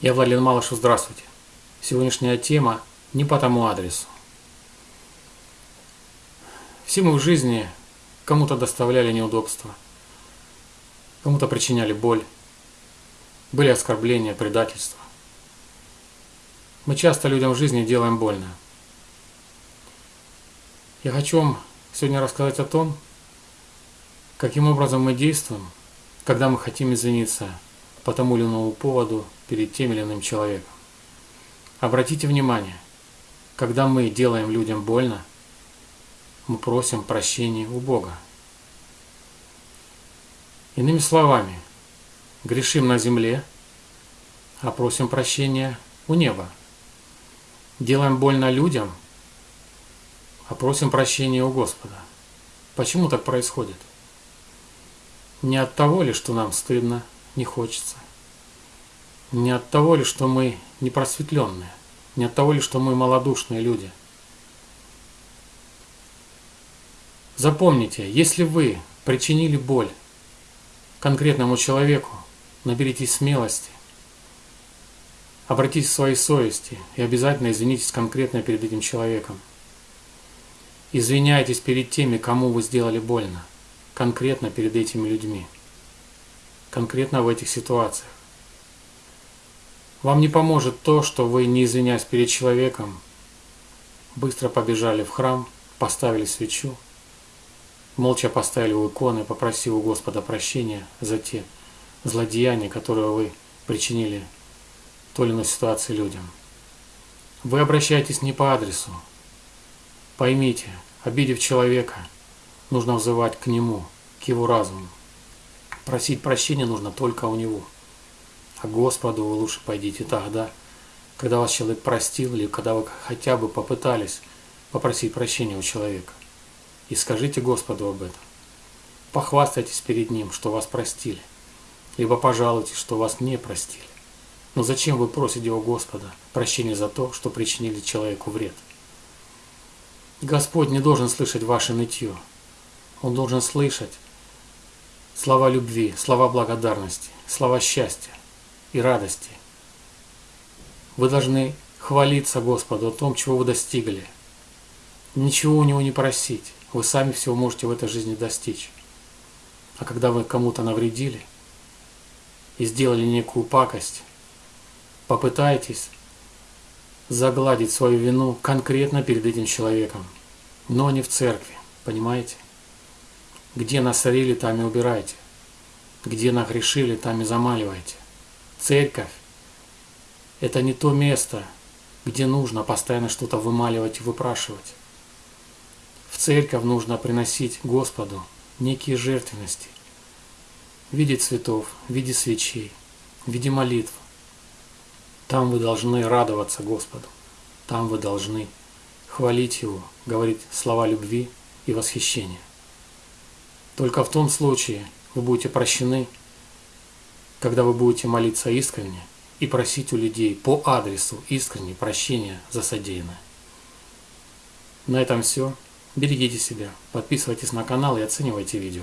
Я Владимир Малышев, здравствуйте. Сегодняшняя тема не по тому адресу. Все мы в жизни кому-то доставляли неудобства, кому-то причиняли боль, были оскорбления, предательства. Мы часто людям в жизни делаем больно. Я хочу вам сегодня рассказать о том, каким образом мы действуем, когда мы хотим извиниться по тому или иному поводу перед тем или иным человеком. Обратите внимание, когда мы делаем людям больно, мы просим прощения у Бога. Иными словами, грешим на земле, а просим прощения у неба. Делаем больно людям, а просим прощения у Господа. Почему так происходит? Не от того ли, что нам стыдно, не хочется. Не от того ли, что мы непросветленные, не от того ли, что мы малодушные люди. Запомните, если вы причинили боль конкретному человеку, наберитесь смелости, обратитесь к своей совести и обязательно извинитесь конкретно перед этим человеком. Извиняйтесь перед теми, кому вы сделали больно, конкретно перед этими людьми конкретно в этих ситуациях. Вам не поможет то, что вы, не извиняясь перед человеком, быстро побежали в храм, поставили свечу, молча поставили у иконы, попросив у Господа прощения за те злодеяния, которые вы причинили той или иной ситуации людям. Вы обращаетесь не по адресу. Поймите, обидев человека, нужно взывать к нему, к его разуму. Просить прощения нужно только у него. А Господу вы лучше пойдите тогда, когда вас человек простил, или когда вы хотя бы попытались попросить прощения у человека. И скажите Господу об этом. Похвастайтесь перед Ним, что вас простили. Либо пожалуйтесь, что вас не простили. Но зачем вы просите у Господа прощения за то, что причинили человеку вред? Господь не должен слышать ваше нытье. Он должен слышать слова любви, слова благодарности, слова счастья и радости. Вы должны хвалиться Господу о том, чего вы достигли. Ничего у Него не просить. Вы сами всего можете в этой жизни достичь. А когда вы кому-то навредили и сделали некую пакость, попытайтесь загладить свою вину конкретно перед этим человеком, но не в церкви, понимаете? Где насорили, там и убирайте. Где нагрешили, там и замаливайте. Церковь – это не то место, где нужно постоянно что-то вымаливать и выпрашивать. В церковь нужно приносить Господу некие жертвенности в виде цветов, в виде свечей, в виде молитв. Там вы должны радоваться Господу, там вы должны хвалить Его, говорить слова любви и восхищения. Только в том случае вы будете прощены, когда вы будете молиться искренне и просить у людей по адресу искренне прощения за содеянное. На этом все. Берегите себя, подписывайтесь на канал и оценивайте видео.